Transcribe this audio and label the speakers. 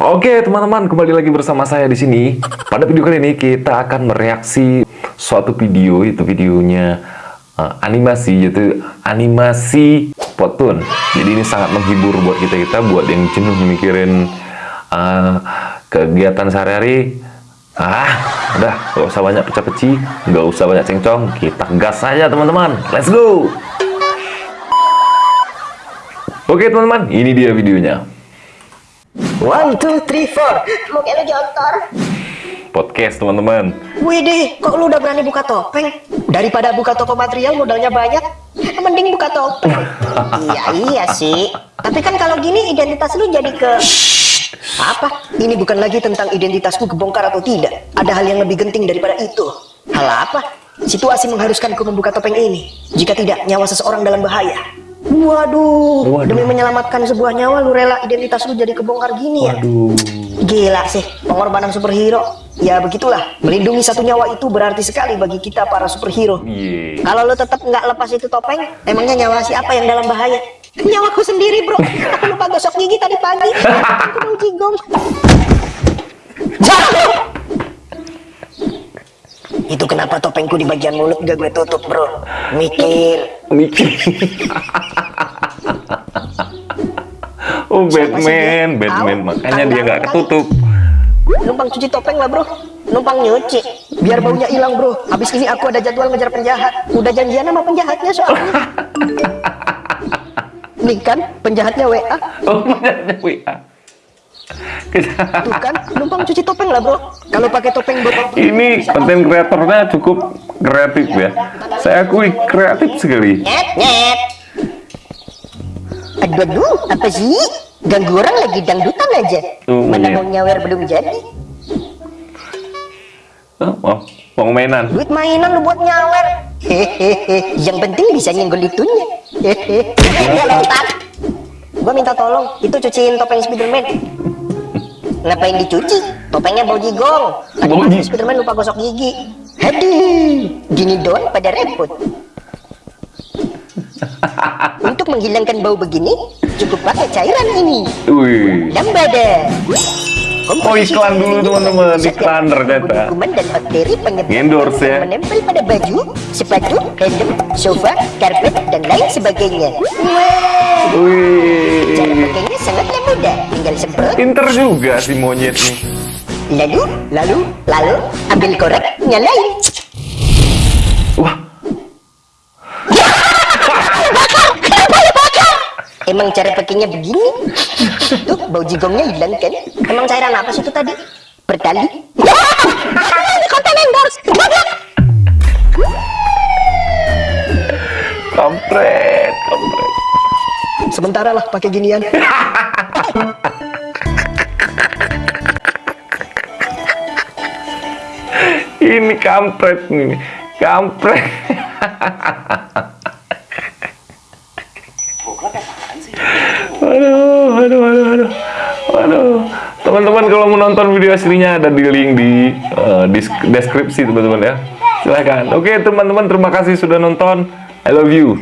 Speaker 1: Oke teman-teman kembali lagi bersama saya di sini. Pada video kali ini kita akan mereaksi suatu video itu videonya uh, animasi yaitu animasi Potun. Jadi ini sangat menghibur buat kita kita buat yang jenuh mikirin uh, kegiatan sehari-hari. Ah, udah gak usah banyak pecah-peci, gak usah banyak cengcong, kita gas saja teman-teman. Let's go. Oke teman-teman, ini dia videonya.
Speaker 2: One, two, three, four. Mau kayak lu jontor.
Speaker 1: Podcast teman-teman.
Speaker 2: Widih, kok lu udah berani buka topeng? Daripada buka toko material modalnya banyak, mending buka topeng. iya, iya sih. Tapi kan kalau gini identitas lu jadi ke... Apa? Ini bukan lagi tentang identitasku kebongkar atau tidak. Ada hal yang lebih genting daripada itu. Hal apa? Situasi mengharuskanku membuka topeng ini. Jika tidak, nyawa seseorang dalam bahaya. Waduh,
Speaker 1: Waduh.
Speaker 2: demi menyelamatkan sebuah nyawa lu rela identitas lu jadi kebongkar gini ya? Gila sih, pengorbanan superhero. Ya begitulah, melindungi satu nyawa itu berarti sekali bagi kita para superhero.
Speaker 1: Yeah.
Speaker 2: Kalau lu tetap nggak lepas itu topeng, emangnya nyawa siapa yang dalam bahaya? Nyawaku sendiri bro, aku lupa gosok gigi tadi pagi. Aku mau jigong. Itu kenapa topengku di bagian mulut gak gue tutup bro? Mikir.
Speaker 1: Mikir. oh Batman, Batman makanya dia nggak ketutup.
Speaker 2: Numpang cuci topeng lah bro Numpang nyuci Biar baunya hilang bro Habis ini aku ada jadwal ngejar penjahat Udah janjian sama penjahatnya soalnya Nih kan penjahatnya WA
Speaker 1: Oh punyanya WA.
Speaker 2: Tuh kan numpang cuci topeng lah bro. Kalau pakai topeng bro
Speaker 1: Ini konten kreatornya cukup kreatif ya. Saya akui kreatif sekali.
Speaker 2: Nyet nyet. Aduh aduh apa sih? Ganggu orang lagi dangdutan aja.
Speaker 1: Tuh,
Speaker 2: Mana mau nyawer belum jadi.
Speaker 1: Oh, oh, mau mainan.
Speaker 2: Duit mainan lu buat nyawer. Hehehe Yang penting bisa nyenggol itunya. Hehehe Gua minta tolong Itu cuciin topeng Spiderman Ngapain dicuci? Topengnya bau Tadi kan
Speaker 1: jigong.
Speaker 2: Spiderman lupa gosok gigi Aduh Gini doang pada repot Untuk menghilangkan bau begini Cukup pakai cairan ini
Speaker 1: Wih.
Speaker 2: Lambada
Speaker 1: Oh, iklan dulu, teman-teman. Iklan ternyata.
Speaker 2: Kuman dan bakteri penyebab
Speaker 1: Endorse, ya.
Speaker 2: menempel pada baju, sepatu, helm, sofa, karpet, dan lain sebagainya. Cara
Speaker 1: Wih.
Speaker 2: pakainya sangatlah mudah. Tinggal semprot,
Speaker 1: Pinter juga si monyet nih.
Speaker 2: lalu, lalu, lalu, ambil korek, nyalain.
Speaker 1: Wah,
Speaker 2: Emang cara pakainya begini? Tuh, bau jigongnya hilang kan? Emang cairan apa sih itu tadi? Berdali? Konten endorse.
Speaker 1: kampret, kampret.
Speaker 2: Sementara lah pakai ginian.
Speaker 1: Ini kampret nih. Kampret. Aduh, aduh, aduh, aduh. Aduh. Teman-teman kalau mau nonton video aslinya ada di link di dis- deskripsi teman-teman ya. Silahkan. Oke teman-teman terima kasih sudah nonton. I love you.